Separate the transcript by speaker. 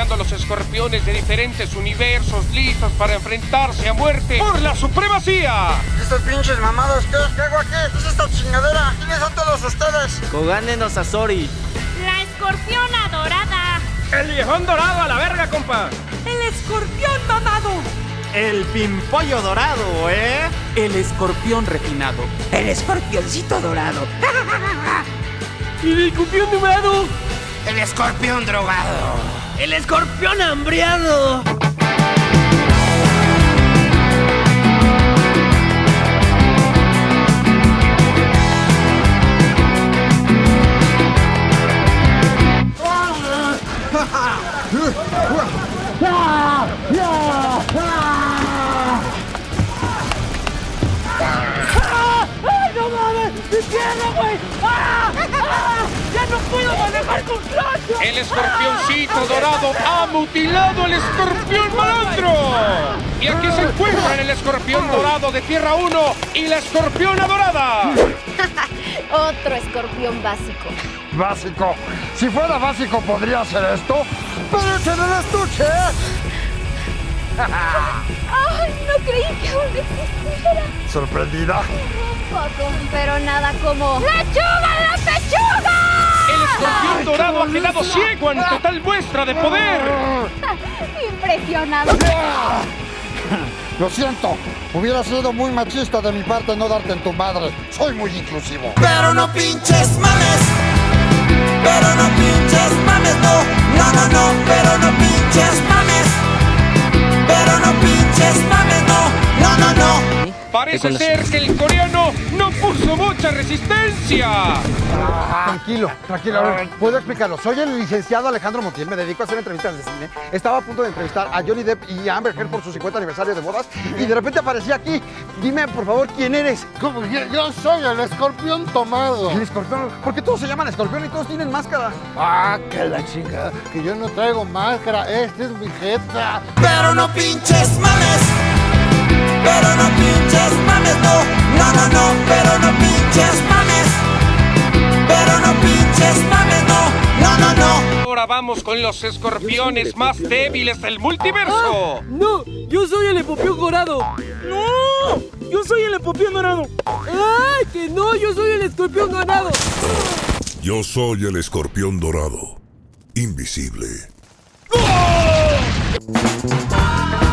Speaker 1: escorpiones de diferentes universos listos para enfrentarse a muerte por la supremacía.
Speaker 2: ¿Y estos pinches mamados qué? ¿Qué hago aquí? ¿Qué es esta chingadera? ¿Quiénes son todos ustedes?
Speaker 3: Kogane no Sasori.
Speaker 4: La escorpiona dorada.
Speaker 1: El viejón dorado a la verga, compa.
Speaker 5: ¡El escorpión mamado!
Speaker 3: El pimpollo dorado, ¿eh?
Speaker 5: El escorpión refinado.
Speaker 6: El escorpioncito dorado.
Speaker 5: ¡El escorpión numerado!
Speaker 6: El escorpión drogado.
Speaker 5: ¡El escorpión hambriado! ¡Ay, no mames! ¡Mi pierna, güey! ¡Ah! ¡Ah! ¡Ya no puedo manejar con clutch!
Speaker 1: El escorpioncito dorado ha mutilado al escorpión malandro. Y aquí se encuentran el escorpión dorado de Tierra 1 y la escorpiona dorada.
Speaker 4: Otro escorpión básico.
Speaker 2: Básico. Si fuera básico podría hacer esto, pero es en el estuche.
Speaker 4: ¡Ay, no creí que aún existiera!
Speaker 2: ¿Sorprendida?
Speaker 4: Un poco, pero nada como... ¡Lechuga en la pechuga!
Speaker 1: Escorpión dorado ha quedado ciego ante tal muestra de poder.
Speaker 4: Impresionado.
Speaker 2: Lo siento, hubiera sido muy machista de mi parte no darte en tu madre. Soy muy inclusivo.
Speaker 6: Pero no pinches mames. Pero no pinches mames, no. No, no, no. Pero no pinches mames. Pero no pinches mames, no. No, no, no.
Speaker 1: Parece ser que el coreano mucha resistencia.
Speaker 7: Tranquilo, tranquilo. A ver, Puedo explicarlo. Soy el licenciado Alejandro Montiel. Me dedico a hacer entrevistas de cine. Estaba a punto de entrevistar a Johnny Depp y a Amber Heard por su 50 aniversario de bodas. Y de repente aparecí aquí. Dime, por favor, ¿quién eres?
Speaker 2: ¿Cómo? Yo, yo soy el escorpión tomado.
Speaker 7: El escorpión. ¿Por qué todos se llaman escorpión y todos tienen máscara?
Speaker 2: Ah, que la chica. Que yo no traigo máscara. Esta es mi jeta.
Speaker 6: Pero no pinches mames. Pero no pinches mames, no. No, no, no. Pero no pinches
Speaker 1: vamos con los escorpiones más débiles del multiverso.
Speaker 5: ¡No! ¡Yo soy el escorpión dorado! ¡No! ¡Yo soy el escorpión dorado! ¡Ay, que no! ¡Yo soy el escorpión dorado!
Speaker 8: Yo soy el escorpión dorado. Invisible.
Speaker 5: ¡Ah!